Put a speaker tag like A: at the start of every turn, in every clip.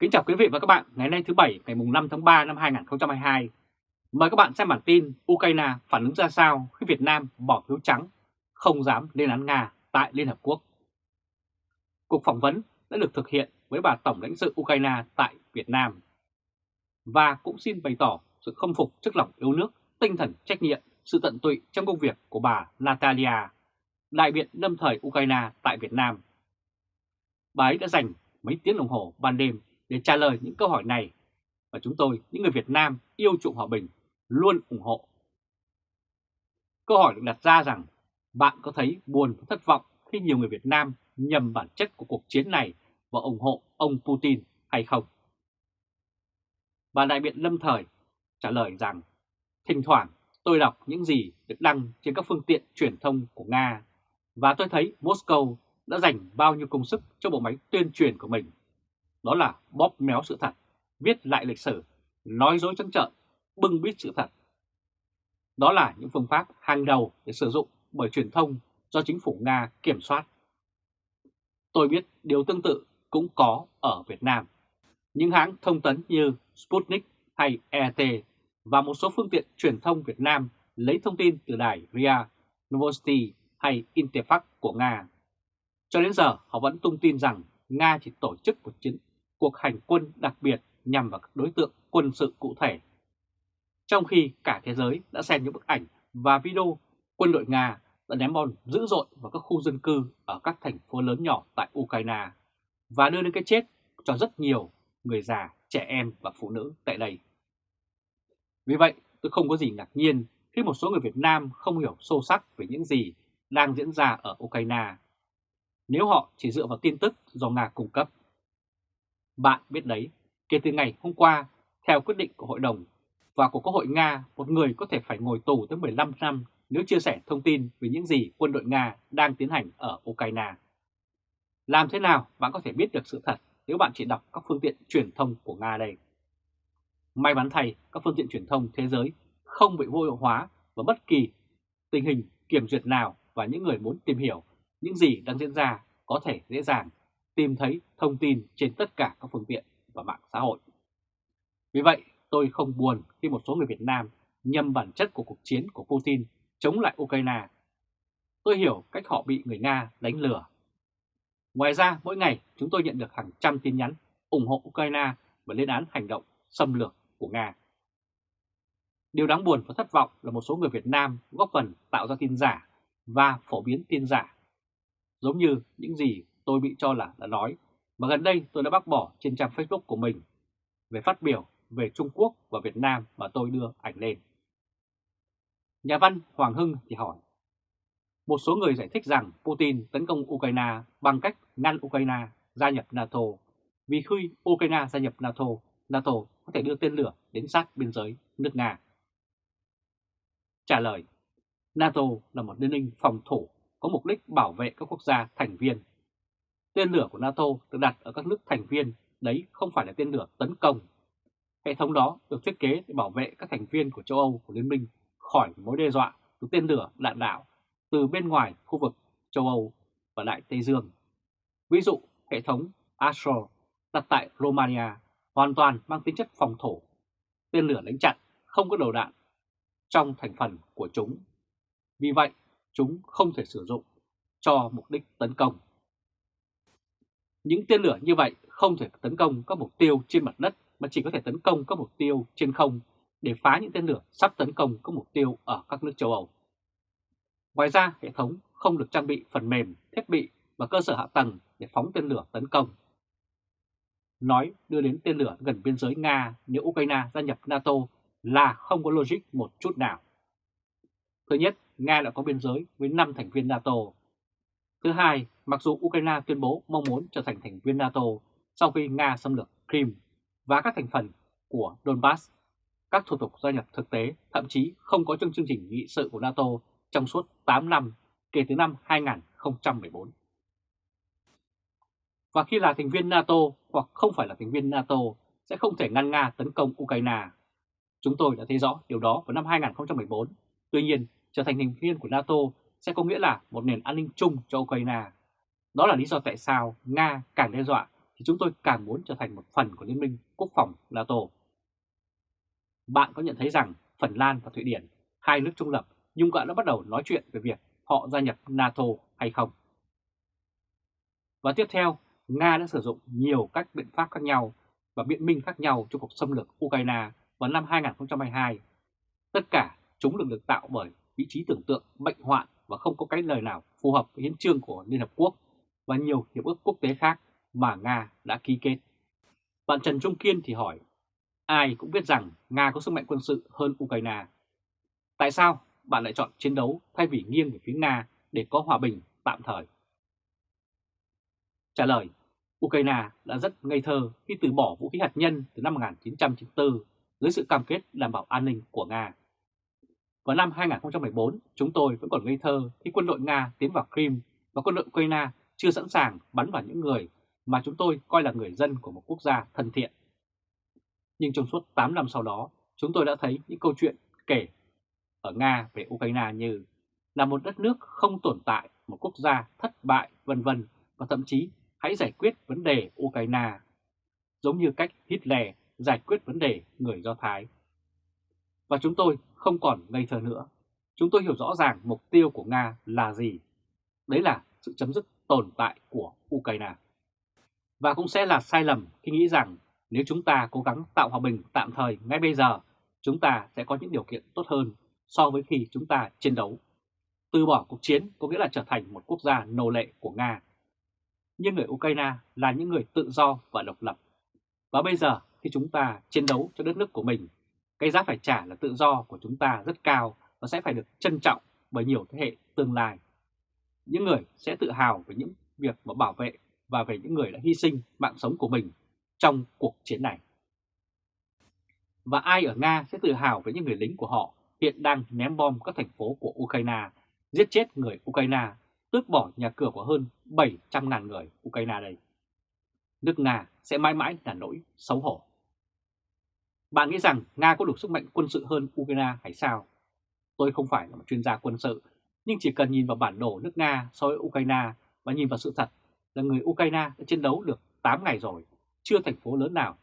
A: Kính chào quý vị và các bạn ngày nay thứ Bảy ngày 5 tháng 3 năm 2022. Mời các bạn xem bản tin Ukraine phản ứng ra sao khi Việt Nam bỏ phiếu trắng, không dám lên án Nga tại Liên Hợp Quốc. Cuộc phỏng vấn đã được thực hiện với bà Tổng lãnh sự Ukraine tại Việt Nam và cũng xin bày tỏ sự khâm phục trước lòng yêu nước, tinh thần trách nhiệm, sự tận tụy trong công việc của bà Natalia, đại biện lâm thời Ukraine tại Việt Nam. Bà ấy đã dành mấy tiếng đồng hồ ban đêm để trả lời những câu hỏi này và chúng tôi, những người Việt Nam yêu chuộng hòa bình, luôn ủng hộ. Câu hỏi được đặt ra rằng bạn có thấy buồn và thất vọng khi nhiều người Việt Nam nhầm bản chất của cuộc chiến này và ủng hộ ông Putin hay không? Bà đại biện lâm thời trả lời rằng thỉnh thoảng tôi đọc những gì được đăng trên các phương tiện truyền thông của Nga và tôi thấy Moscow đã dành bao nhiêu công sức cho bộ máy tuyên truyền của mình đó là bóp méo sự thật, viết lại lịch sử, nói dối trắng trợn, bưng bít sự thật. Đó là những phương pháp hàng đầu để sử dụng bởi truyền thông do chính phủ Nga kiểm soát. Tôi biết điều tương tự cũng có ở Việt Nam. Những hãng thông tấn như Sputnik hay ET và một số phương tiện truyền thông Việt Nam lấy thông tin từ đài RIA, Novosti hay Interfax của Nga. Cho đến giờ họ vẫn tung tin rằng Nga chỉ tổ chức một chiến cuộc hành quân đặc biệt nhằm vào các đối tượng quân sự cụ thể. Trong khi cả thế giới đã xem những bức ảnh và video quân đội Nga đã ném bom dữ dội vào các khu dân cư ở các thành phố lớn nhỏ tại Ukraine và đưa đến cái chết cho rất nhiều người già, trẻ em và phụ nữ tại đây. Vì vậy, tôi không có gì ngạc nhiên khi một số người Việt Nam không hiểu sâu sắc về những gì đang diễn ra ở Ukraine. Nếu họ chỉ dựa vào tin tức do Nga cung cấp bạn biết đấy, kể từ ngày hôm qua, theo quyết định của Hội đồng và của Quốc hội Nga, một người có thể phải ngồi tù tới 15 năm nếu chia sẻ thông tin về những gì quân đội Nga đang tiến hành ở Ukraine. Làm thế nào bạn có thể biết được sự thật nếu bạn chỉ đọc các phương tiện truyền thông của Nga đây? May mắn thay, các phương tiện truyền thông thế giới không bị vô hiệu hóa và bất kỳ tình hình kiểm duyệt nào và những người muốn tìm hiểu những gì đang diễn ra có thể dễ dàng tìm thấy thông tin trên tất cả các phương tiện và mạng xã hội. Vì vậy, tôi không buồn khi một số người Việt Nam nhầm bản chất của cuộc chiến của Putin chống lại Ukraine. Tôi hiểu cách họ bị người Nga đánh lừa. Ngoài ra, mỗi ngày chúng tôi nhận được hàng trăm tin nhắn ủng hộ Ukraine và lên án hành động xâm lược của Nga. Điều đáng buồn và thất vọng là một số người Việt Nam góp phần tạo ra tin giả và phổ biến tin giả. Giống như những gì tôi bị cho là đã nói, mà gần đây tôi đã bác bỏ trên trang Facebook của mình về phát biểu về Trung Quốc và Việt Nam mà tôi đưa ảnh lên. Nhà văn Hoàng Hưng thì hỏi, một số người giải thích rằng Putin tấn công Ukraine bằng cách ngăn Ukraine gia nhập NATO, vì khi Ukraine gia nhập NATO, NATO có thể đưa tên lửa đến sát biên giới nước Nga. Trả lời, NATO là một liên minh phòng thủ có mục đích bảo vệ các quốc gia thành viên Tên lửa của NATO được đặt ở các nước thành viên, đấy không phải là tên lửa tấn công. Hệ thống đó được thiết kế để bảo vệ các thành viên của châu Âu của Liên minh khỏi mối đe dọa từ tên lửa đạn đạo từ bên ngoài khu vực châu Âu và Đại Tây Dương. Ví dụ, hệ thống Astro đặt tại Romania hoàn toàn mang tính chất phòng thủ. Tên lửa đánh chặn không có đầu đạn trong thành phần của chúng. Vì vậy, chúng không thể sử dụng cho mục đích tấn công. Những tên lửa như vậy không thể tấn công các mục tiêu trên mặt đất mà chỉ có thể tấn công các mục tiêu trên không để phá những tên lửa sắp tấn công các mục tiêu ở các nước châu Âu. Ngoài ra, hệ thống không được trang bị phần mềm, thiết bị và cơ sở hạ tầng để phóng tên lửa tấn công. Nói đưa đến tên lửa gần biên giới Nga nếu Ukraine gia nhập NATO là không có logic một chút nào. Thứ nhất, Nga đã có biên giới với 5 thành viên NATO Thứ hai, mặc dù Ukraine tuyên bố mong muốn trở thành thành viên NATO sau khi Nga xâm lược Crimea và các thành phần của Donbass, các thủ tục gia nhập thực tế thậm chí không có trong chương trình nghị sự của NATO trong suốt 8 năm kể từ năm 2014. Và khi là thành viên NATO hoặc không phải là thành viên NATO sẽ không thể ngăn Nga tấn công Ukraine. Chúng tôi đã thấy rõ điều đó vào năm 2014. Tuy nhiên, trở thành thành viên của NATO sẽ có nghĩa là một nền an ninh chung cho Ukraine. Đó là lý do tại sao Nga càng đe dọa thì chúng tôi càng muốn trở thành một phần của Liên minh Quốc phòng NATO. Bạn có nhận thấy rằng Phần Lan và Thụy Điển, hai nước trung lập, nhưng đã bắt đầu nói chuyện về việc họ gia nhập NATO hay không? Và tiếp theo, Nga đã sử dụng nhiều cách biện pháp khác nhau và biện minh khác nhau cho cuộc xâm lược Ukraine vào năm 2022. Tất cả chúng được được tạo bởi vị trí tưởng tượng bệnh hoạn và không có cái lời nào phù hợp với hiến trương của Liên Hợp Quốc và nhiều hiệp ước quốc tế khác mà Nga đã ký kết. Bạn Trần Trung Kiên thì hỏi, ai cũng biết rằng Nga có sức mạnh quân sự hơn Ukraine. Tại sao bạn lại chọn chiến đấu thay vì nghiêng về phía Nga để có hòa bình tạm thời? Trả lời, Ukraine đã rất ngây thơ khi từ bỏ vũ khí hạt nhân từ năm 1994 dưới sự cam kết đảm bảo an ninh của Nga. Vào năm 2014, chúng tôi vẫn còn ngây thơ khi quân đội Nga tiến vào Crimea và quân đội Ukraine chưa sẵn sàng bắn vào những người mà chúng tôi coi là người dân của một quốc gia thân thiện. Nhưng trong suốt 8 năm sau đó, chúng tôi đã thấy những câu chuyện kể ở Nga về Ukraine như là một đất nước không tồn tại, một quốc gia thất bại, vân vân và thậm chí hãy giải quyết vấn đề Ukraine, giống như cách Hitler giải quyết vấn đề người Do Thái. Và chúng tôi không còn ngây thơ nữa. Chúng tôi hiểu rõ ràng mục tiêu của Nga là gì. Đấy là sự chấm dứt tồn tại của Ukraine. Và cũng sẽ là sai lầm khi nghĩ rằng nếu chúng ta cố gắng tạo hòa bình tạm thời ngay bây giờ, chúng ta sẽ có những điều kiện tốt hơn so với khi chúng ta chiến đấu. Từ bỏ cuộc chiến có nghĩa là trở thành một quốc gia nô lệ của Nga. Nhưng người Ukraine là những người tự do và độc lập. Và bây giờ khi chúng ta chiến đấu cho đất nước của mình, cái giá phải trả là tự do của chúng ta rất cao và sẽ phải được trân trọng bởi nhiều thế hệ tương lai. Những người sẽ tự hào về những việc mà bảo vệ và về những người đã hy sinh mạng sống của mình trong cuộc chiến này. Và ai ở Nga sẽ tự hào với những người lính của họ hiện đang ném bom các thành phố của Ukraine, giết chết người Ukraine, tước bỏ nhà cửa của hơn 700.000 người Ukraine đây. Nước Nga sẽ mãi mãi là nỗi xấu hổ. Bạn nghĩ rằng Nga có đủ sức mạnh quân sự hơn Ukraine hay sao? Tôi không phải là một chuyên gia quân sự, nhưng chỉ cần nhìn vào bản đồ nước Nga so với Ukraine và nhìn vào sự thật là người Ukraine đã chiến đấu được 8 ngày rồi, chưa thành phố lớn nào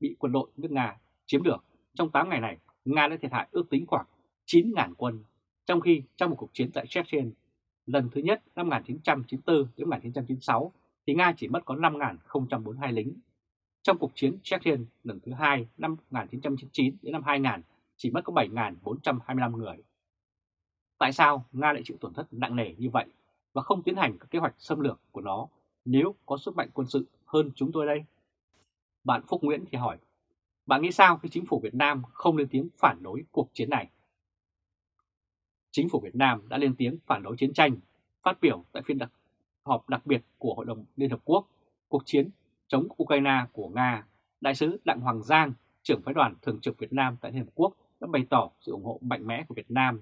A: bị quân đội nước Nga chiếm được. Trong 8 ngày này, Nga đã thiệt hại ước tính khoảng 9.000 quân, trong khi trong một cuộc chiến tại Chechen lần thứ nhất năm 1994 đến 1996 thì Nga chỉ mất có 5.042 lính. Trong cuộc chiến Chechen lần thứ hai năm 1999 đến năm 2000 chỉ mất có 7.425 người. Tại sao Nga lại chịu tổn thất nặng nề như vậy và không tiến hành các kế hoạch xâm lược của nó nếu có sức mạnh quân sự hơn chúng tôi đây? Bạn Phúc Nguyễn thì hỏi, bạn nghĩ sao khi chính phủ Việt Nam không lên tiếng phản đối cuộc chiến này? Chính phủ Việt Nam đã lên tiếng phản đối chiến tranh, phát biểu tại phiên đặc, họp đặc biệt của Hội đồng Liên Hợp Quốc, cuộc chiến chống Ukraine của Nga, Đại sứ Đặng Hoàng Giang, trưởng phái đoàn thường trực Việt Nam tại Liên Hợp Quốc đã bày tỏ sự ủng hộ mạnh mẽ của Việt Nam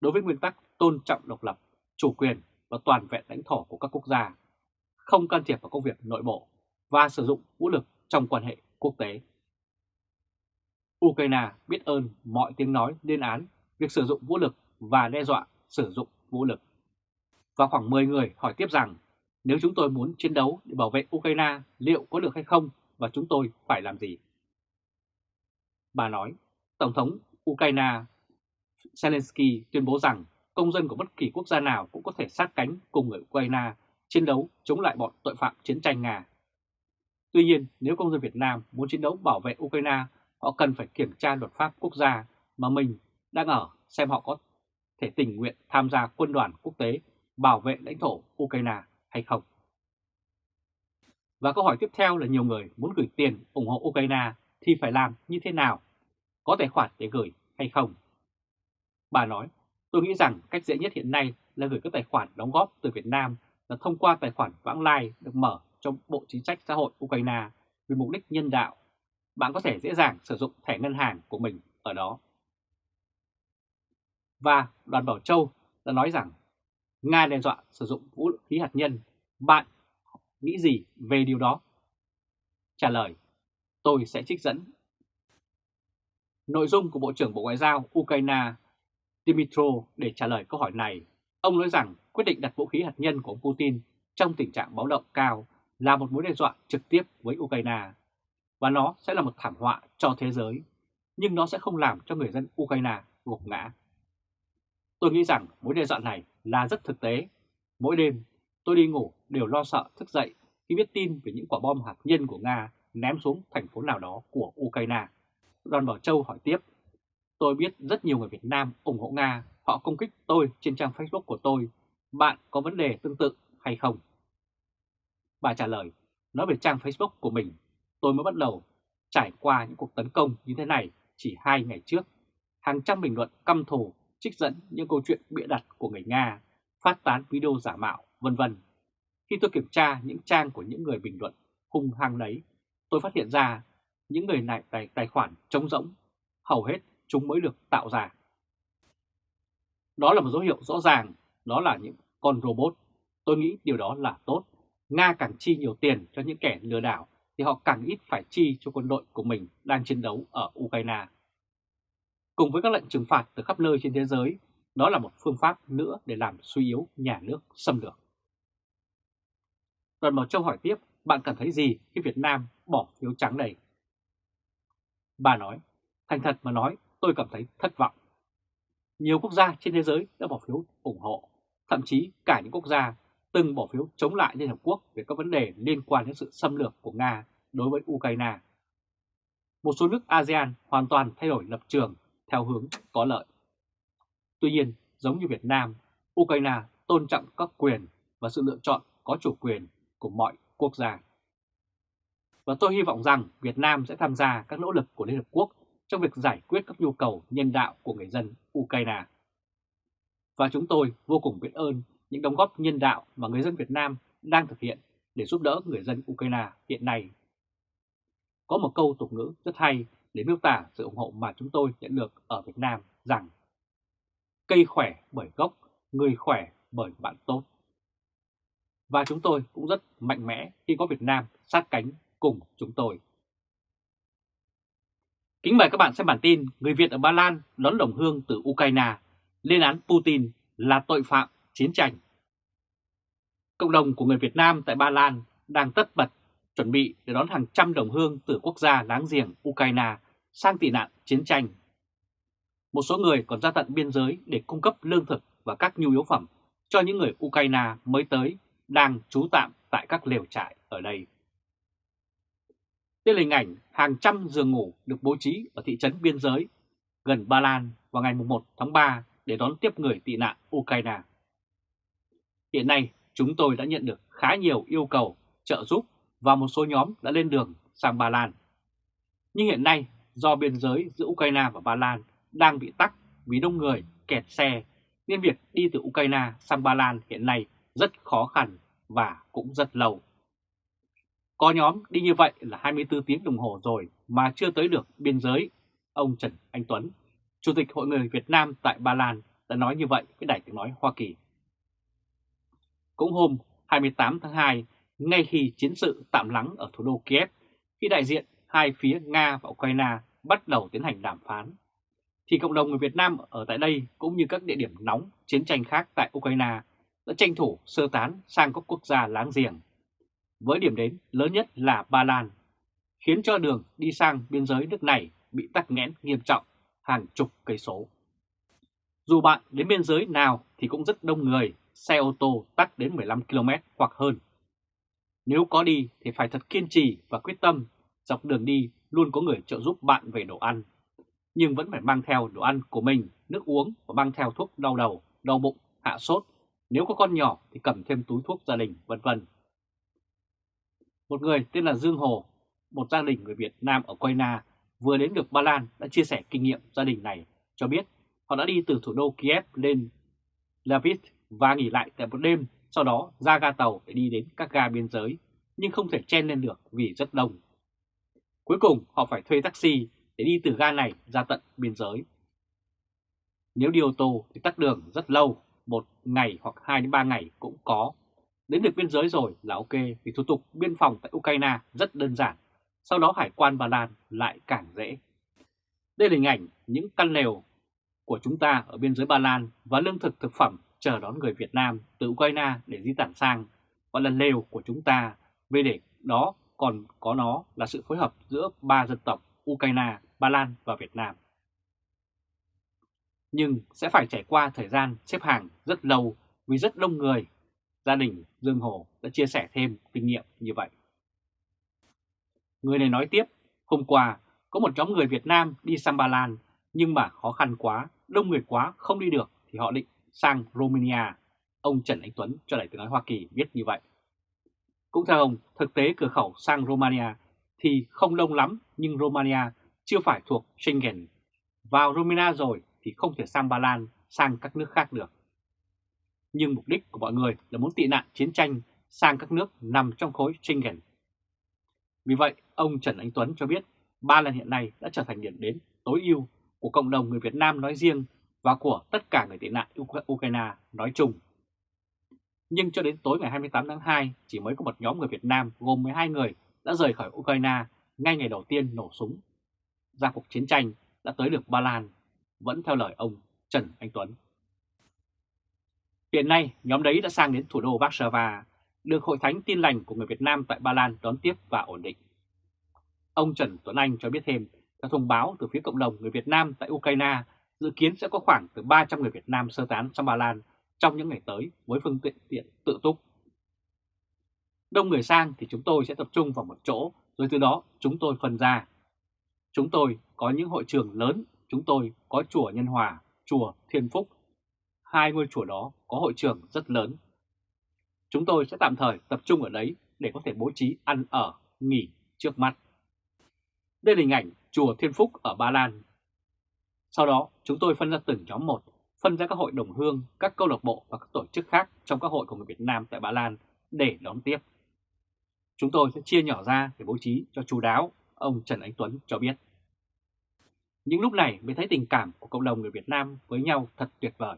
A: đối với nguyên tắc tôn trọng độc lập, chủ quyền và toàn vẹn lãnh thổ của các quốc gia, không can thiệp vào công việc nội bộ và sử dụng vũ lực trong quan hệ quốc tế. Ukraine biết ơn mọi tiếng nói lên án việc sử dụng vũ lực và đe dọa sử dụng vũ lực. Và khoảng 10 người hỏi tiếp rằng nếu chúng tôi muốn chiến đấu để bảo vệ Ukraine liệu có được hay không và chúng tôi phải làm gì? Bà nói, Tổng thống Ukraine Zelensky tuyên bố rằng công dân của bất kỳ quốc gia nào cũng có thể sát cánh cùng người Ukraine chiến đấu chống lại bọn tội phạm chiến tranh Nga. Tuy nhiên, nếu công dân Việt Nam muốn chiến đấu bảo vệ Ukraine, họ cần phải kiểm tra luật pháp quốc gia mà mình đang ở xem họ có thể tình nguyện tham gia quân đoàn quốc tế bảo vệ lãnh thổ Ukraine hay không. Và câu hỏi tiếp theo là nhiều người muốn gửi tiền ủng hộ Ukraine thì phải làm như thế nào? Có tài khoản để gửi hay không? Bà nói, tôi nghĩ rằng cách dễ nhất hiện nay là gửi các tài khoản đóng góp từ Việt Nam là thông qua tài khoản vãng lai được mở trong Bộ Chính sách Xã hội Ukraine vì mục đích nhân đạo. Bạn có thể dễ dàng sử dụng thẻ ngân hàng của mình ở đó. Và đoàn Bảo Châu đã nói rằng Nga đe dọa sử dụng vũ khí hạt nhân. Bạn nghĩ gì về điều đó? Trả lời, tôi sẽ trích dẫn. Nội dung của Bộ trưởng Bộ Ngoại giao Ukraine Dmytro để trả lời câu hỏi này, ông nói rằng quyết định đặt vũ khí hạt nhân của ông Putin trong tình trạng báo động cao là một mối đe dọa trực tiếp với Ukraine và nó sẽ là một thảm họa cho thế giới, nhưng nó sẽ không làm cho người dân Ukraine gục ngã. Tôi nghĩ rằng mối đe dọa này là rất thực tế. Mỗi đêm tôi đi ngủ đều lo sợ thức dậy khi biết tin về những quả bom hạt nhân của Nga ném xuống thành phố nào đó của Ukraine. Đoàn Bảo Châu hỏi tiếp, tôi biết rất nhiều người Việt Nam ủng hộ Nga, họ công kích tôi trên trang Facebook của tôi. Bạn có vấn đề tương tự hay không? Bà trả lời, nói về trang Facebook của mình, tôi mới bắt đầu trải qua những cuộc tấn công như thế này chỉ hai ngày trước. Hàng trăm bình luận căm thù, trích dẫn những câu chuyện bịa đặt của người Nga, phát tán video giả mạo, vân vân. Khi tôi kiểm tra những trang của những người bình luận hung hăng đấy, tôi phát hiện ra những người này tài, tài khoản trống rỗng, hầu hết chúng mới được tạo ra. Đó là một dấu hiệu rõ ràng, đó là những con robot. Tôi nghĩ điều đó là tốt. Nga càng chi nhiều tiền cho những kẻ lừa đảo thì họ càng ít phải chi cho quân đội của mình đang chiến đấu ở Ukraine. Cùng với các lệnh trừng phạt từ khắp nơi trên thế giới, đó là một phương pháp nữa để làm suy yếu nhà nước xâm lược. Đoàn Bảo Châu hỏi tiếp, bạn cảm thấy gì khi Việt Nam bỏ phiếu trắng này? Bà nói, thành thật mà nói, tôi cảm thấy thất vọng. Nhiều quốc gia trên thế giới đã bỏ phiếu ủng hộ, thậm chí cả những quốc gia từng bỏ phiếu chống lại Liên Hợp Quốc về các vấn đề liên quan đến sự xâm lược của Nga đối với Ukraine. Một số nước ASEAN hoàn toàn thay đổi lập trường theo hướng có lợi. Tuy nhiên, giống như Việt Nam, Ukraine tôn trọng các quyền và sự lựa chọn có chủ quyền của mọi quốc gia. Và tôi hy vọng rằng Việt Nam sẽ tham gia các nỗ lực của Liên Hợp Quốc trong việc giải quyết các nhu cầu nhân đạo của người dân Ukraine. Và chúng tôi vô cùng biết ơn những đóng góp nhân đạo mà người dân Việt Nam đang thực hiện để giúp đỡ người dân Ukraine hiện nay. Có một câu tục ngữ rất hay để miêu tả sự ủng hộ mà chúng tôi nhận được ở Việt Nam rằng cây khỏe bởi gốc, người khỏe bởi bạn tốt. Và chúng tôi cũng rất mạnh mẽ khi có Việt Nam sát cánh cùng chúng tôi. Kính mời các bạn xem bản tin Người Việt ở Ba Lan đón đồng hương từ Ukraine lên án Putin là tội phạm chiến tranh. Cộng đồng của người Việt Nam tại Ba Lan đang tất bật chuẩn bị để đón hàng trăm đồng hương từ quốc gia láng giềng Ukraine sang tị nạn chiến tranh. Một số người còn ra tận biên giới để cung cấp lương thực và các nhu yếu phẩm cho những người Ukraine mới tới đang trú tạm tại các lều trại ở đây. Đây là hình ảnh hàng trăm giường ngủ được bố trí ở thị trấn biên giới gần Ba Lan vào ngày 1 tháng 3 để đón tiếp người tị nạn Ukraine. Hiện nay, chúng tôi đã nhận được khá nhiều yêu cầu trợ giúp và một số nhóm đã lên đường sang Ba Lan. Nhưng hiện nay, do biên giới giữa Ukraine và Ba Lan đang bị tắc vì đông người kẹt xe, nên việc đi từ Ukraine sang Ba Lan hiện nay rất khó khăn và cũng rất lâu. Có nhóm đi như vậy là 24 tiếng đồng hồ rồi mà chưa tới được biên giới. Ông Trần Anh Tuấn, Chủ tịch Hội người Việt Nam tại Ba Lan đã nói như vậy với Đài tiếng nói Hoa Kỳ. Cũng hôm 28 tháng 2, ngay khi chiến sự tạm lắng ở thủ đô Kiev, khi đại diện hai phía Nga và Ukraine bắt đầu tiến hành đàm phán, thì cộng đồng người Việt Nam ở tại đây cũng như các địa điểm nóng chiến tranh khác tại Ukraine đã tranh thủ sơ tán sang các quốc gia láng giềng, với điểm đến lớn nhất là Ba Lan, khiến cho đường đi sang biên giới nước này bị tắc nghẽn nghiêm trọng hàng chục cây số. Dù bạn đến biên giới nào thì cũng rất đông người, xe ô tô tắt đến 15 km hoặc hơn. Nếu có đi thì phải thật kiên trì và quyết tâm, dọc đường đi luôn có người trợ giúp bạn về đồ ăn. Nhưng vẫn phải mang theo đồ ăn của mình, nước uống và mang theo thuốc đau đầu, đau bụng, hạ sốt. Nếu có con nhỏ thì cầm thêm túi thuốc gia đình, vân vân. Một người tên là Dương Hồ, một gia đình người Việt Nam ở Ukraine vừa đến được Ba Lan đã chia sẻ kinh nghiệm gia đình này cho biết họ đã đi từ thủ đô Kiev lên Lviv và nghỉ lại tại một đêm, sau đó ra ga tàu để đi đến các ga biên giới, nhưng không thể chen lên được vì rất đông. Cuối cùng họ phải thuê taxi để đi từ ga này ra tận biên giới. Nếu đi ô tô thì tắt đường rất lâu, một ngày hoặc 2 đến 3 ngày cũng có. Đến được biên giới rồi là ok vì thủ tục biên phòng tại Ukraine rất đơn giản, sau đó hải quan Ba Lan lại càng dễ. Đây là hình ảnh những căn lều của chúng ta ở biên giới Ba Lan và lương thực thực phẩm chờ đón người Việt Nam từ Ukraine để di tản sang, gọi là lều của chúng ta Về để đó còn có nó là sự phối hợp giữa ba dân tộc Ukraine, Ba Lan và Việt Nam. Nhưng sẽ phải trải qua thời gian xếp hàng rất lâu vì rất đông người. Gia đình Dương Hồ đã chia sẻ thêm kinh nghiệm như vậy. Người này nói tiếp, hôm qua có một nhóm người Việt Nam đi sang Ba Lan nhưng mà khó khăn quá, đông người quá không đi được thì họ định sang Romania. Ông Trần Anh Tuấn cho Đại tiếng nói Hoa Kỳ biết như vậy. Cũng theo ông, thực tế cửa khẩu sang Romania thì không đông lắm nhưng Romania chưa phải thuộc Schengen. Vào Romania rồi thì không thể sang Ba Lan, sang các nước khác được. Nhưng mục đích của mọi người là muốn tị nạn chiến tranh sang các nước nằm trong khối Schengen. Vì vậy, ông Trần Anh Tuấn cho biết Ba Lan hiện nay đã trở thành điểm đến tối ưu của cộng đồng người Việt Nam nói riêng và của tất cả người tị nạn Ukraine nói chung. Nhưng cho đến tối ngày 28 tháng 2, chỉ mới có một nhóm người Việt Nam gồm 12 người đã rời khỏi Ukraine ngay ngày đầu tiên nổ súng. Ra cuộc chiến tranh đã tới được Ba Lan, vẫn theo lời ông Trần Anh Tuấn. Hiện nay, nhóm đấy đã sang đến thủ đô Warsaw, được Hội Thánh Tin Lành của người Việt Nam tại Ba Lan đón tiếp và ổn định. Ông Trần Tuấn Anh cho biết thêm, theo thông báo từ phía cộng đồng người Việt Nam tại Ukraine, dự kiến sẽ có khoảng từ 300 người Việt Nam sơ tán sang Ba Lan trong những ngày tới với phương tiện tiện tự túc. Đông người sang thì chúng tôi sẽ tập trung vào một chỗ, rồi từ đó chúng tôi phân ra. Chúng tôi có những hội trường lớn, chúng tôi có chùa Nhân Hòa, chùa Thiên Phúc. Hai ngôi chùa đó có hội trường rất lớn. Chúng tôi sẽ tạm thời tập trung ở đấy để có thể bố trí ăn ở, nghỉ trước mắt. Đây là hình ảnh chùa Thiên Phúc ở Ba Lan. Sau đó chúng tôi phân ra từng nhóm một, phân ra các hội đồng hương, các câu lạc bộ và các tổ chức khác trong các hội của người Việt Nam tại Ba Lan để đón tiếp. Chúng tôi sẽ chia nhỏ ra để bố trí cho chú đáo, ông Trần Anh Tuấn cho biết. Những lúc này mới thấy tình cảm của cộng đồng người Việt Nam với nhau thật tuyệt vời.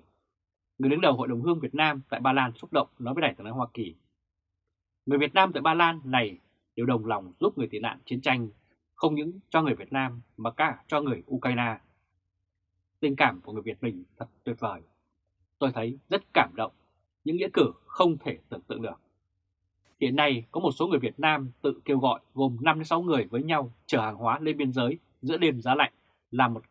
A: Người đứng đầu Hội đồng Hương Việt Nam tại Ba Lan xúc động nói với Đại tướng Hoa Kỳ. Người Việt Nam tại Ba Lan này đều đồng lòng giúp người tị nạn chiến tranh, không những cho người Việt Nam mà cả cho người Ukraine. Tình cảm của người Việt mình thật tuyệt vời. Tôi thấy rất cảm động, những nghĩa cử không thể tưởng tượng được. Hiện nay có một số người Việt Nam tự kêu gọi gồm 5-6 người với nhau chở hàng hóa lên biên giới giữa đêm giá lạnh, làm một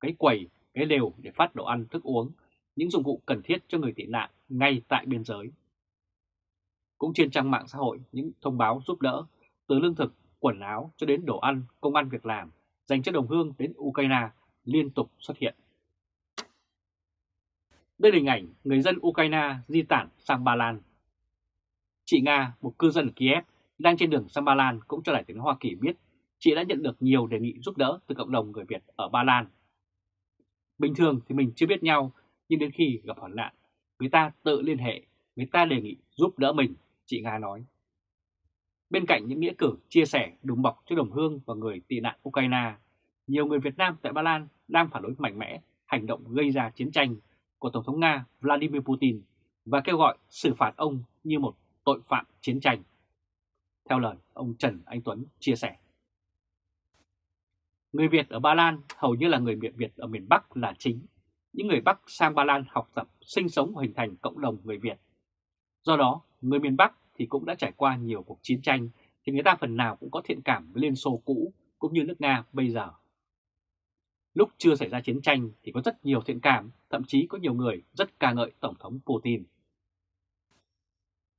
A: cái quầy, cái lều để phát đồ ăn, thức uống, những dụng cụ cần thiết cho người tị nạn ngay tại biên giới. Cũng trên trang mạng xã hội, những thông báo giúp đỡ từ lương thực, quần áo cho đến đồ ăn, công ăn việc làm dành cho đồng hương đến Ukraine liên tục xuất hiện. Đây là hình ảnh người dân Ukraine di tản sang Ba Lan. Chị Nga, một cư dân ở Kiev, đang trên đường sang Ba Lan cũng cho đại tiếng Hoa Kỳ biết chị đã nhận được nhiều đề nghị giúp đỡ từ cộng đồng người Việt ở Ba Lan. Bình thường thì mình chưa biết nhau, nhưng đến khi gặp hoạn nạn, người ta tự liên hệ, người ta đề nghị giúp đỡ mình, chị Nga nói. Bên cạnh những nghĩa cử chia sẻ đùm bọc cho đồng hương và người tị nạn Ukraine, nhiều người Việt Nam tại Ba Lan đang phản đối mạnh mẽ hành động gây ra chiến tranh của Tổng thống Nga Vladimir Putin và kêu gọi xử phạt ông như một tội phạm chiến tranh. Theo lời ông Trần Anh Tuấn chia sẻ. Người Việt ở Ba Lan hầu như là người Việt Việt ở miền Bắc là chính. Những người Bắc sang Ba Lan học tập, sinh sống hình thành cộng đồng người Việt. Do đó, người miền Bắc thì cũng đã trải qua nhiều cuộc chiến tranh thì người ta phần nào cũng có thiện cảm với Liên Xô cũ cũng như nước Nga bây giờ. Lúc chưa xảy ra chiến tranh thì có rất nhiều thiện cảm, thậm chí có nhiều người rất ca ngợi Tổng thống Putin.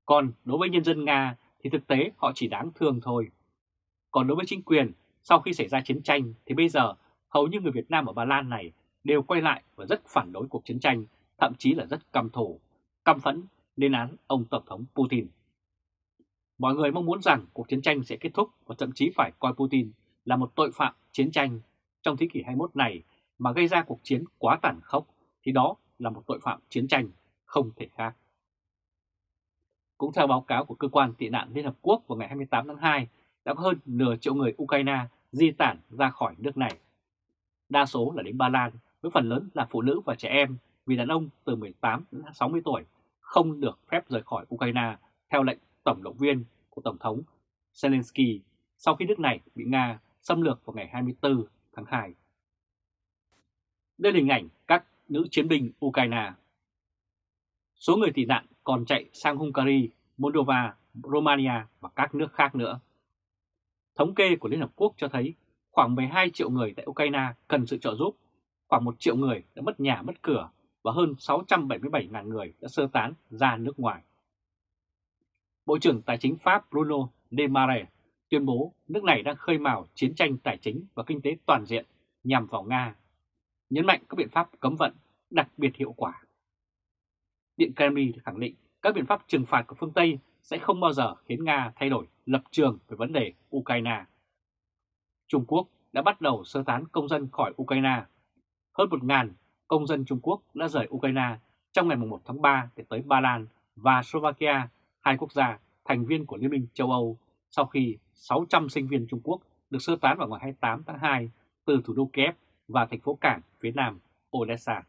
A: Còn đối với nhân dân Nga thì thực tế họ chỉ đáng thương thôi. Còn đối với chính quyền, sau khi xảy ra chiến tranh thì bây giờ hầu như người Việt Nam ở Ba Lan này đều quay lại và rất phản đối cuộc chiến tranh, thậm chí là rất căm thù, căm phẫn lên án ông Tổng thống Putin. Mọi người mong muốn rằng cuộc chiến tranh sẽ kết thúc và thậm chí phải coi Putin là một tội phạm chiến tranh trong thế kỷ 21 này mà gây ra cuộc chiến quá tàn khốc thì đó là một tội phạm chiến tranh không thể khác. Cũng theo báo cáo của Cơ quan tị nạn Liên Hợp Quốc vào ngày 28 tháng 2, đã có hơn nửa triệu người Ukraine di tản ra khỏi nước này. Đa số là đến Ba Lan, với phần lớn là phụ nữ và trẻ em, vì đàn ông từ 18 đến 60 tuổi không được phép rời khỏi Ukraine theo lệnh tổng động viên của Tổng thống Zelensky sau khi nước này bị Nga xâm lược vào ngày 24 tháng 2. Đây là hình ảnh các nữ chiến binh Ukraine. Số người tị nạn còn chạy sang Hungary, Moldova Romania và các nước khác nữa. Thống kê của Liên Hợp Quốc cho thấy khoảng 12 triệu người tại Ukraine cần sự trợ giúp, khoảng 1 triệu người đã mất nhà mất cửa và hơn 677.000 người đã sơ tán ra nước ngoài. Bộ trưởng Tài chính Pháp Bruno Le Maire tuyên bố nước này đang khơi mào chiến tranh tài chính và kinh tế toàn diện nhằm vào Nga, nhấn mạnh các biện pháp cấm vận đặc biệt hiệu quả. Điện Kremlin khẳng định các biện pháp trừng phạt của phương Tây sẽ không bao giờ khiến Nga thay đổi lập trường về vấn đề Ukraine. Trung Quốc đã bắt đầu sơ tán công dân khỏi Ukraine. Hơn 1.000 công dân Trung Quốc đã rời Ukraine trong ngày 1 tháng 3 để tới Ba Lan và Slovakia, hai quốc gia thành viên của Liên minh châu Âu sau khi 600 sinh viên Trung Quốc được sơ tán vào ngày 28 tháng 2 từ thủ đô Kiev và thành phố cảng phía nam Odessa.